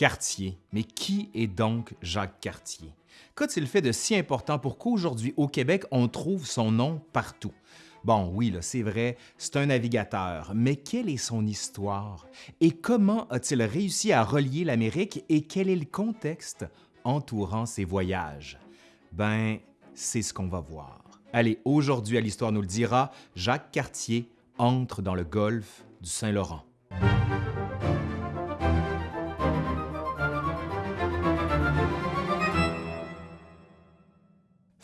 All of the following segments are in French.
Cartier. Mais qui est donc Jacques Cartier? Qu'a-t-il fait de si important pour qu'aujourd'hui au Québec, on trouve son nom partout? Bon, oui, c'est vrai, c'est un navigateur, mais quelle est son histoire? Et comment a-t-il réussi à relier l'Amérique et quel est le contexte entourant ses voyages? Ben, c'est ce qu'on va voir. Allez, aujourd'hui à l'Histoire nous le dira, Jacques Cartier entre dans le golfe du Saint-Laurent.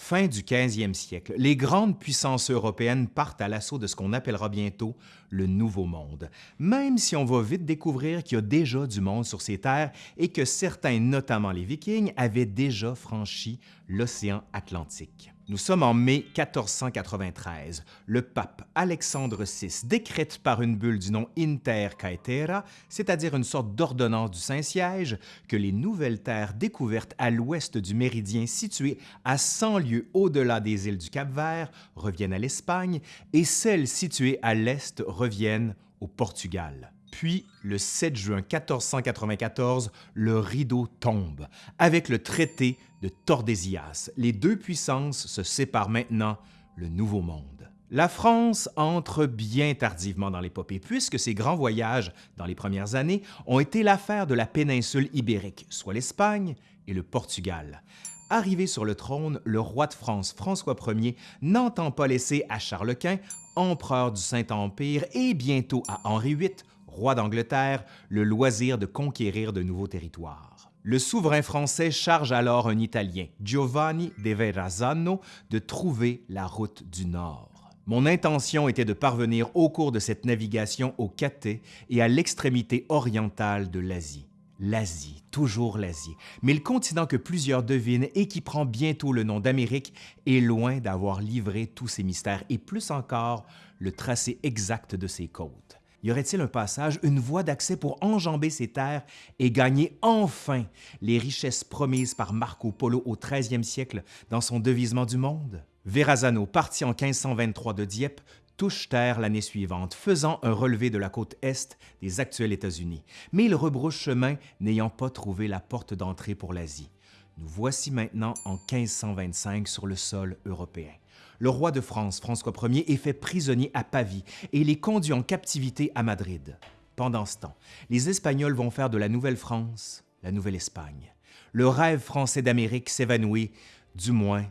Fin du 15e siècle, les grandes puissances européennes partent à l'assaut de ce qu'on appellera bientôt le Nouveau Monde, même si on va vite découvrir qu'il y a déjà du monde sur ces terres et que certains, notamment les Vikings, avaient déjà franchi l'océan Atlantique. Nous sommes en mai 1493. Le pape Alexandre VI décrète par une bulle du nom Inter Caetera, c'est-à-dire une sorte d'ordonnance du Saint-Siège, que les nouvelles terres découvertes à l'ouest du méridien situé à 100 lieues au-delà des îles du Cap-Vert reviennent à l'Espagne et celles situées à l'est reviennent au Portugal. Puis, le 7 juin 1494, le rideau tombe. Avec le traité de Tordesillas, les deux puissances se séparent maintenant, le Nouveau Monde. La France entre bien tardivement dans l'épopée, puisque ses grands voyages dans les premières années ont été l'affaire de la péninsule ibérique, soit l'Espagne et le Portugal. Arrivé sur le trône, le roi de France François Ier n'entend pas laisser à Charles Quint, empereur du Saint-Empire, et bientôt à Henri VIII, roi d'Angleterre, le loisir de conquérir de nouveaux territoires. Le souverain français charge alors un Italien, Giovanni de Verrazzano, de trouver la route du Nord. Mon intention était de parvenir au cours de cette navigation au Cathay et à l'extrémité orientale de l'Asie. L'Asie, toujours l'Asie, mais le continent que plusieurs devinent et qui prend bientôt le nom d'Amérique est loin d'avoir livré tous ses mystères et plus encore le tracé exact de ses côtes y aurait-il un passage, une voie d'accès pour enjamber ces terres et gagner enfin les richesses promises par Marco Polo au 13e siècle dans son devisement du monde? Verrazano, parti en 1523 de Dieppe, touche terre l'année suivante, faisant un relevé de la côte est des actuels États-Unis. Mais il rebrouche chemin, n'ayant pas trouvé la porte d'entrée pour l'Asie. Nous voici maintenant en 1525 sur le sol européen le roi de France, François Ier, est fait prisonnier à Pavie et il est conduit en captivité à Madrid. Pendant ce temps, les Espagnols vont faire de la Nouvelle-France la Nouvelle-Espagne. Le rêve français d'Amérique s'évanouit, du moins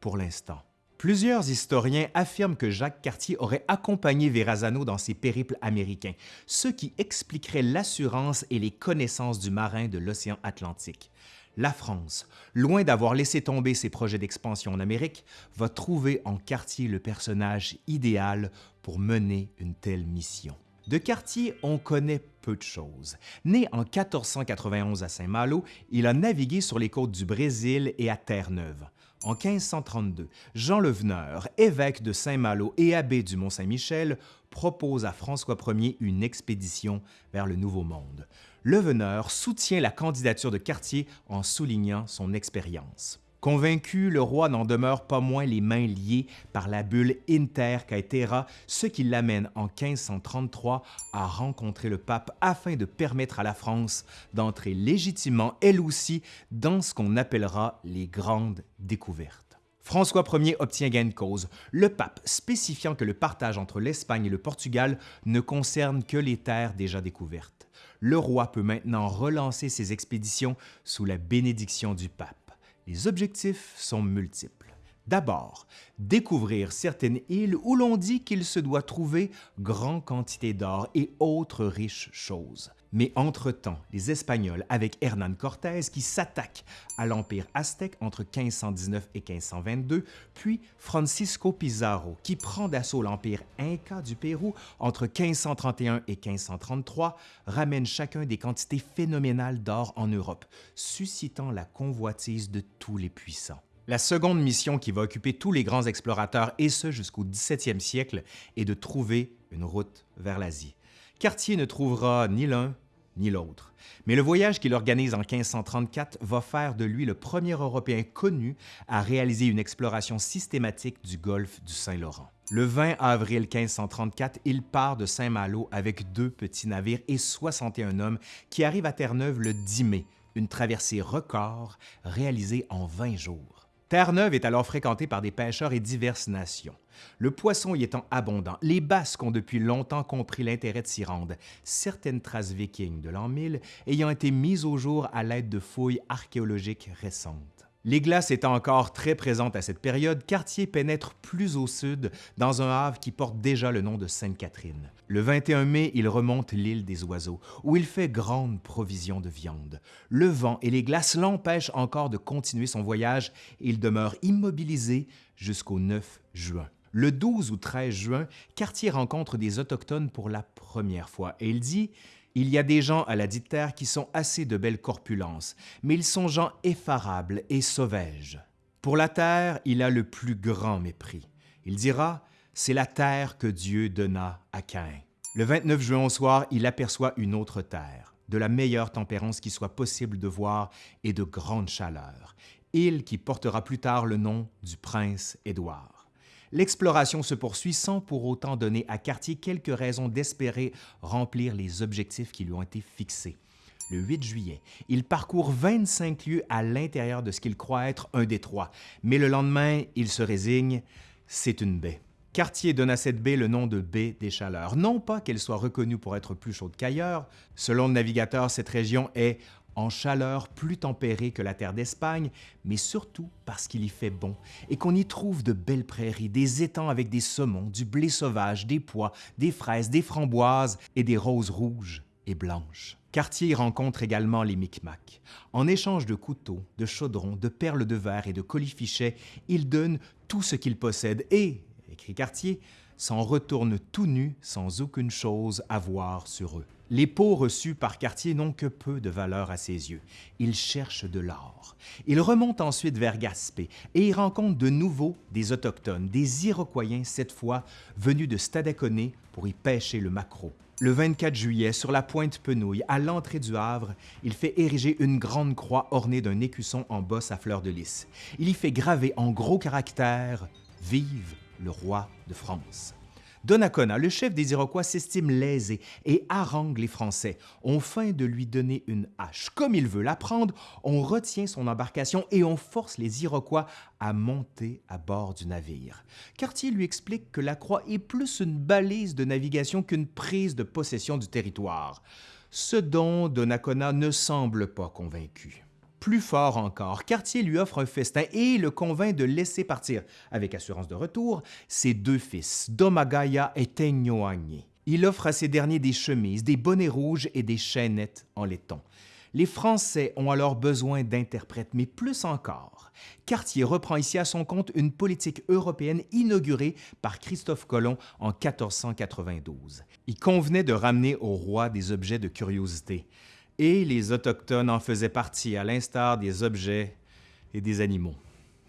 pour l'instant. Plusieurs historiens affirment que Jacques Cartier aurait accompagné Verrazano dans ses périples américains, ce qui expliquerait l'assurance et les connaissances du marin de l'océan Atlantique la France, loin d'avoir laissé tomber ses projets d'expansion en Amérique, va trouver en Cartier le personnage idéal pour mener une telle mission. De Cartier, on connaît peu de choses. Né en 1491 à Saint-Malo, il a navigué sur les côtes du Brésil et à Terre-Neuve. En 1532, Jean Leveneur, évêque de Saint-Malo et abbé du Mont-Saint-Michel, propose à François Ier une expédition vers le Nouveau Monde. Leveneur soutient la candidature de Cartier en soulignant son expérience. Convaincu, le roi n'en demeure pas moins les mains liées par la bulle Inter Caetera, ce qui l'amène en 1533 à rencontrer le pape afin de permettre à la France d'entrer légitimement, elle aussi, dans ce qu'on appellera les grandes découvertes. François Ier obtient gain de cause, le pape spécifiant que le partage entre l'Espagne et le Portugal ne concerne que les terres déjà découvertes. Le roi peut maintenant relancer ses expéditions sous la bénédiction du pape. Les objectifs sont multiples. D'abord, découvrir certaines îles où l'on dit qu'il se doit trouver grande quantité d'or et autres riches choses. Mais entre-temps, les Espagnols, avec Hernán Cortés, qui s'attaquent à l'Empire aztèque entre 1519 et 1522, puis Francisco Pizarro, qui prend d'assaut l'Empire Inca du Pérou entre 1531 et 1533, ramènent chacun des quantités phénoménales d'or en Europe, suscitant la convoitise de tous les puissants. La seconde mission qui va occuper tous les grands explorateurs, et ce jusqu'au 17e siècle, est de trouver une route vers l'Asie. Cartier ne trouvera ni l'un ni l'autre. Mais le voyage qu'il organise en 1534 va faire de lui le premier Européen connu à réaliser une exploration systématique du golfe du Saint-Laurent. Le 20 avril 1534, il part de Saint-Malo avec deux petits navires et 61 hommes qui arrivent à Terre-Neuve le 10 mai, une traversée record réalisée en 20 jours. Terre-Neuve est alors fréquentée par des pêcheurs et diverses nations. Le poisson y étant abondant, les Basques ont depuis longtemps compris l'intérêt de s'y rendre, certaines traces vikings de l'an 1000 ayant été mises au jour à l'aide de fouilles archéologiques récentes. Les glaces étant encore très présentes à cette période, Cartier pénètre plus au sud dans un havre qui porte déjà le nom de Sainte-Catherine. Le 21 mai, il remonte l'île des Oiseaux, où il fait grande provision de viande. Le vent et les glaces l'empêchent encore de continuer son voyage et il demeure immobilisé jusqu'au 9 juin. Le 12 ou 13 juin, Cartier rencontre des Autochtones pour la première fois et il dit il y a des gens à la dite terre qui sont assez de belle corpulence, mais ils sont gens effarables et sauvages. Pour la terre, il a le plus grand mépris. Il dira C'est la terre que Dieu donna à Caïn. Le 29 juin au soir, il aperçoit une autre terre, de la meilleure tempérance qui soit possible de voir et de grande chaleur, île qui portera plus tard le nom du prince Édouard. L'exploration se poursuit sans pour autant donner à Cartier quelques raisons d'espérer remplir les objectifs qui lui ont été fixés. Le 8 juillet, il parcourt 25 lieues à l'intérieur de ce qu'il croit être un détroit, mais le lendemain, il se résigne, c'est une baie. Cartier donne à cette baie le nom de baie des Chaleurs, non pas qu'elle soit reconnue pour être plus chaude qu'ailleurs. Selon le navigateur, cette région est en chaleur plus tempérée que la terre d'Espagne, mais surtout parce qu'il y fait bon et qu'on y trouve de belles prairies, des étangs avec des saumons, du blé sauvage, des pois, des fraises, des framboises et des roses rouges et blanches. Cartier rencontre également les Micmacs. En échange de couteaux, de chaudrons, de perles de verre et de colifichets, il donne tout ce qu'il possède et, écrit Cartier, s'en retourne tout nu sans aucune chose à voir sur eux. Les pots reçus par Cartier n'ont que peu de valeur à ses yeux. Il cherche de l'or. Il remonte ensuite vers Gaspé et y rencontre de nouveau des Autochtones, des Iroquois cette fois, venus de Stadaconé pour y pêcher le maquereau. Le 24 juillet, sur la pointe Penouille, à l'entrée du Havre, il fait ériger une grande croix ornée d'un écusson en bosse à fleurs de lys. Il y fait graver en gros caractères « Vive le roi de France ». Donnacona, le chef des Iroquois, s'estime lésé et harangue les Français. On feint de lui donner une hache. Comme il veut la prendre, on retient son embarcation et on force les Iroquois à monter à bord du navire. Cartier lui explique que la croix est plus une balise de navigation qu'une prise de possession du territoire, ce dont Donnacona ne semble pas convaincu. Plus fort encore, Cartier lui offre un festin et le convainc de laisser partir, avec assurance de retour, ses deux fils, Domagaya et Teignoagny. Il offre à ces derniers des chemises, des bonnets rouges et des chaînettes en laiton. Les Français ont alors besoin d'interprètes, mais plus encore. Cartier reprend ici à son compte une politique européenne inaugurée par Christophe Colomb en 1492. Il convenait de ramener au roi des objets de curiosité et les Autochtones en faisaient partie, à l'instar des objets et des animaux.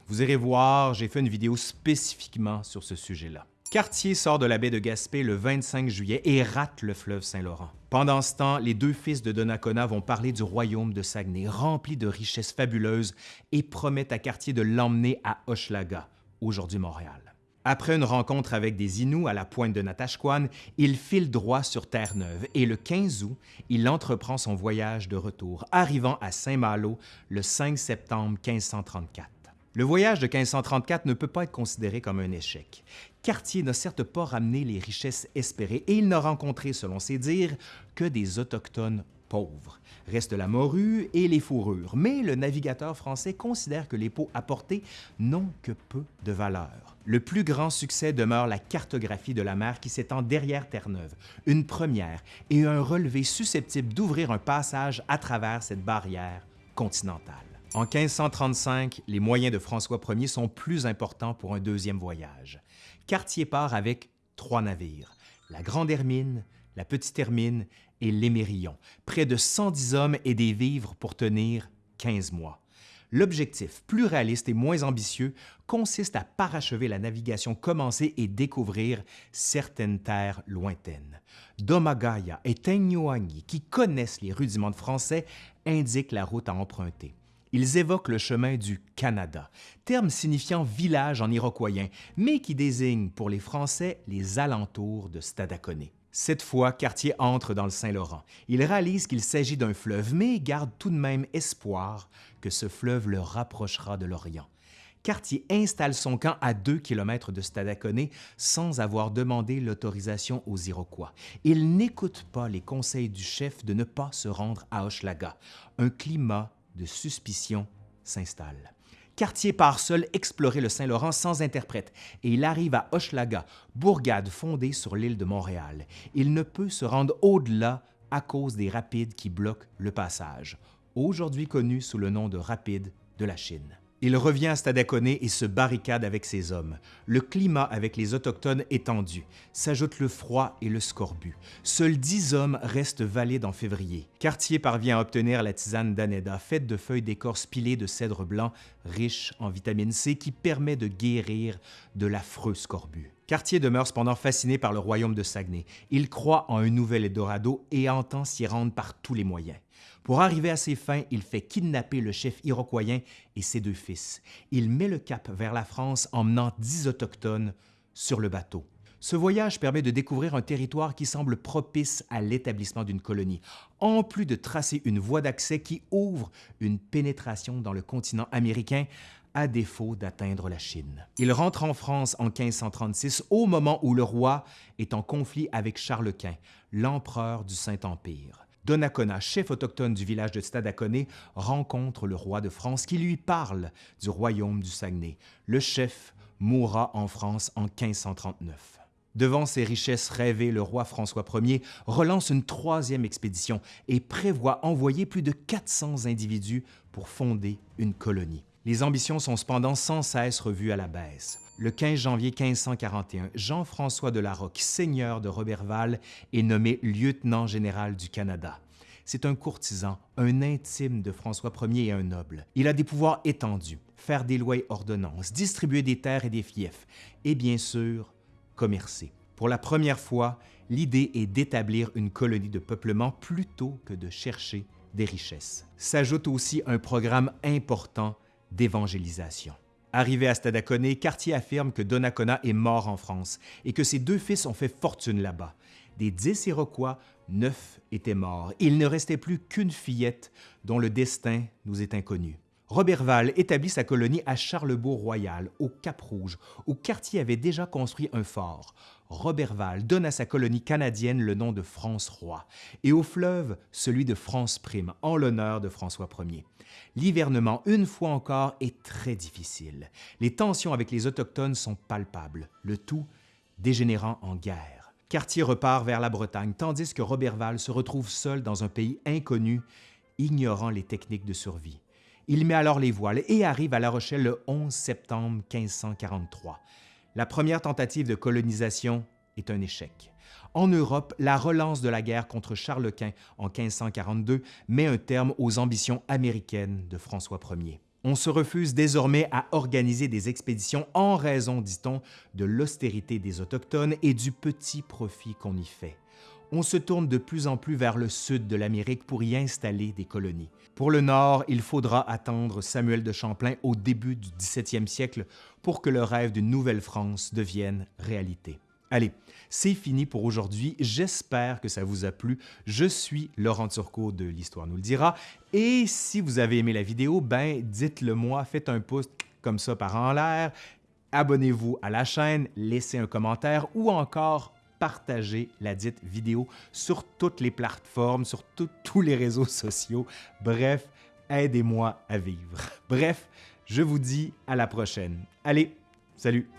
Vous irez voir, j'ai fait une vidéo spécifiquement sur ce sujet-là. Cartier sort de la baie de Gaspé le 25 juillet et rate le fleuve Saint-Laurent. Pendant ce temps, les deux fils de Donnacona vont parler du royaume de Saguenay, rempli de richesses fabuleuses, et promettent à Cartier de l'emmener à Hochelaga, aujourd'hui Montréal. Après une rencontre avec des Inuits à la pointe de Natashquan, il file droit sur Terre-Neuve et le 15 août, il entreprend son voyage de retour, arrivant à Saint-Malo le 5 septembre 1534. Le voyage de 1534 ne peut pas être considéré comme un échec. Cartier n'a certes pas ramené les richesses espérées et il n'a rencontré, selon ses dires, que des Autochtones pauvres. Reste la morue et les fourrures, mais le navigateur français considère que les peaux apportées n'ont que peu de valeur. Le plus grand succès demeure la cartographie de la mer qui s'étend derrière Terre-Neuve, une première et un relevé susceptible d'ouvrir un passage à travers cette barrière continentale. En 1535, les moyens de François Ier sont plus importants pour un deuxième voyage. Cartier part avec trois navires, la Grande Hermine, la Petite Hermine et l'Émérillon, près de 110 hommes et des vivres pour tenir 15 mois. L'objectif, plus réaliste et moins ambitieux, consiste à parachever la navigation commencée et découvrir certaines terres lointaines. Domagaya et Tenyuangi, qui connaissent les rudiments de français, indiquent la route à emprunter. Ils évoquent le chemin du Canada, terme signifiant village en iroquoien, mais qui désigne pour les Français les alentours de Stadacone. Cette fois, Cartier entre dans le Saint-Laurent. Il réalise qu'il s'agit d'un fleuve, mais garde tout de même espoir que ce fleuve le rapprochera de l'Orient. Cartier installe son camp à 2 km de Stadacone sans avoir demandé l'autorisation aux Iroquois. Il n'écoute pas les conseils du chef de ne pas se rendre à Hochelaga. Un climat de suspicion s'installe. Cartier part seul explorer le Saint-Laurent sans interprète et il arrive à Hochelaga, bourgade fondée sur l'île de Montréal. Il ne peut se rendre au-delà à cause des rapides qui bloquent le passage, aujourd'hui connu sous le nom de rapides de la Chine. Il revient à Stadacone et se barricade avec ses hommes. Le climat avec les Autochtones est tendu. S'ajoutent le froid et le scorbut. Seuls dix hommes restent valides en février. Cartier parvient à obtenir la tisane d'Aneda, faite de feuilles d'écorce pilées de cèdre blanc, riche en vitamine C, qui permet de guérir de l'affreux scorbut. Cartier demeure cependant fasciné par le royaume de Saguenay. Il croit en un nouvel Eldorado et entend s'y rendre par tous les moyens. Pour arriver à ses fins, il fait kidnapper le chef iroquoien et ses deux fils. Il met le cap vers la France en menant dix autochtones sur le bateau. Ce voyage permet de découvrir un territoire qui semble propice à l'établissement d'une colonie, en plus de tracer une voie d'accès qui ouvre une pénétration dans le continent américain à défaut d'atteindre la Chine. Il rentre en France en 1536 au moment où le roi est en conflit avec Charles Quint, l'empereur du Saint-Empire. Donnacona, chef autochtone du village de Stadacone, rencontre le roi de France qui lui parle du royaume du Saguenay. Le chef mourra en France en 1539. Devant ses richesses rêvées, le roi François Ier relance une troisième expédition et prévoit envoyer plus de 400 individus pour fonder une colonie. Les ambitions sont cependant sans cesse revues à la baisse. Le 15 janvier 1541, Jean-François de Larocque, seigneur de Roberval, est nommé lieutenant général du Canada. C'est un courtisan, un intime de François Ier et un noble. Il a des pouvoirs étendus, faire des lois et ordonnances, distribuer des terres et des fiefs, et bien sûr, commercer. Pour la première fois, l'idée est d'établir une colonie de peuplement plutôt que de chercher des richesses. S'ajoute aussi un programme important d'évangélisation. Arrivé à Stadacone, Cartier affirme que Donnacona est mort en France et que ses deux fils ont fait fortune là-bas. Des dix Iroquois, neuf étaient morts. Il ne restait plus qu'une fillette dont le destin nous est inconnu. Roberval établit sa colonie à Charlebourg-Royal, au Cap-Rouge, où Cartier avait déjà construit un fort. Roberval donne à sa colonie canadienne le nom de France-Roi et au fleuve celui de France-Prime, en l'honneur de François Ier. L'hivernement, une fois encore, est très difficile. Les tensions avec les Autochtones sont palpables, le tout dégénérant en guerre. Cartier repart vers la Bretagne, tandis que Roberval se retrouve seul dans un pays inconnu, ignorant les techniques de survie. Il met alors les voiles et arrive à La Rochelle le 11 septembre 1543. La première tentative de colonisation est un échec. En Europe, la relance de la guerre contre Charles Quint en 1542 met un terme aux ambitions américaines de François Ier. On se refuse désormais à organiser des expéditions en raison, dit-on, de l'austérité des Autochtones et du petit profit qu'on y fait on se tourne de plus en plus vers le sud de l'Amérique pour y installer des colonies. Pour le nord, il faudra attendre Samuel de Champlain au début du 17e siècle pour que le rêve d'une nouvelle France devienne réalité. Allez, c'est fini pour aujourd'hui. J'espère que ça vous a plu. Je suis Laurent Turcot de l'Histoire nous le dira. Et si vous avez aimé la vidéo, ben dites-le moi, faites un pouce comme ça par en l'air, abonnez-vous à la chaîne, laissez un commentaire ou encore partager la dite vidéo sur toutes les plateformes, sur tous les réseaux sociaux. Bref, aidez-moi à vivre. Bref, je vous dis à la prochaine. Allez, salut!